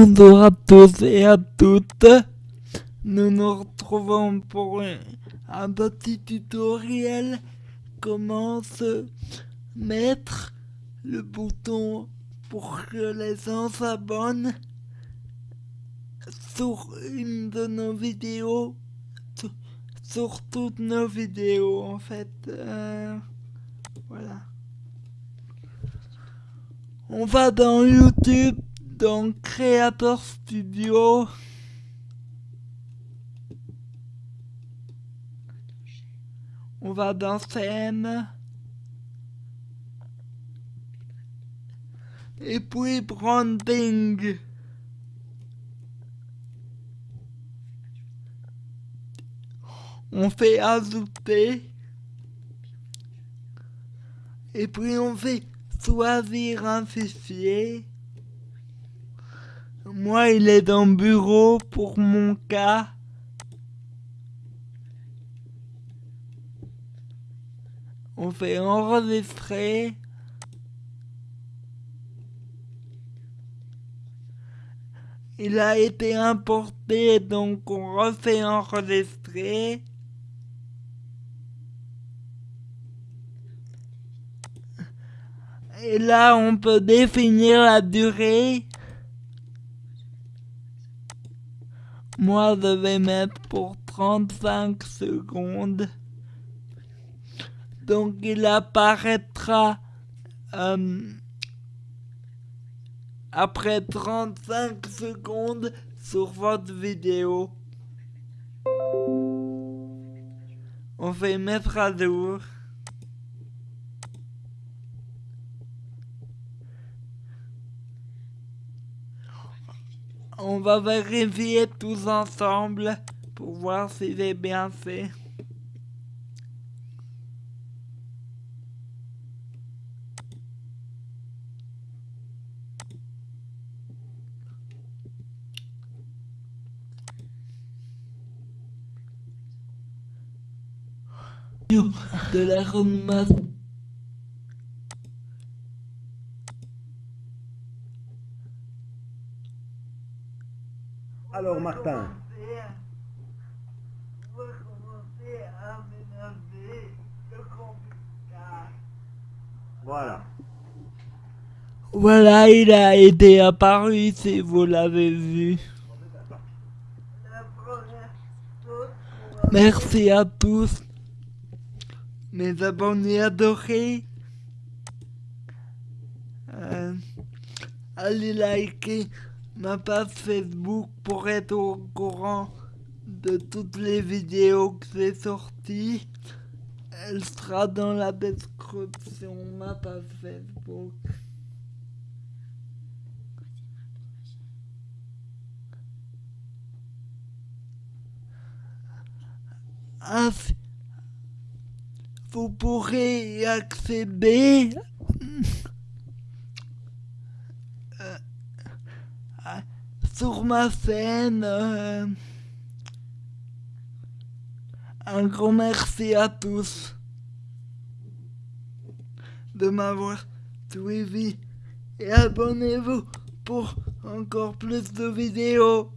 Bonjour à tous et à toutes. Nous nous retrouvons pour un petit tutoriel comment se mettre le bouton pour que les gens s'abonnent sur une de nos vidéos, sur, toutes nos vidéos en fait. Euh, voilà. On va dans YouTube, dans Creator Studio. On va dans scène. Et puis branding. On fait ajouter. Et puis on fait choisir un fichier. Moi, il est dans bureau pour mon cas. On fait enregistrer. Il a été importé, donc on refait enregistrer. Et là, on peut définir la durée. Moi, je vais mettre pour 35 secondes. Donc, il apparaîtra euh, après 35 secondes sur votre vidéo. On fait mettre à jour. On va vérifier tous ensemble pour voir si j'ai bien fait. de la Alors Martin. Voilà. Voilà, il a été apparu si vous l'avez vu. Merci à tous, mes abonnés adorés. Euh, allez liker ma page Facebook pour être au courant de toutes les vidéos que j'ai sorties. Elle sera dans la description, ma page Facebook. vous pourrez y accéder sur ma scène. Euh, un grand merci à tous de m'avoir suivi et abonnez-vous pour encore plus de vidéos.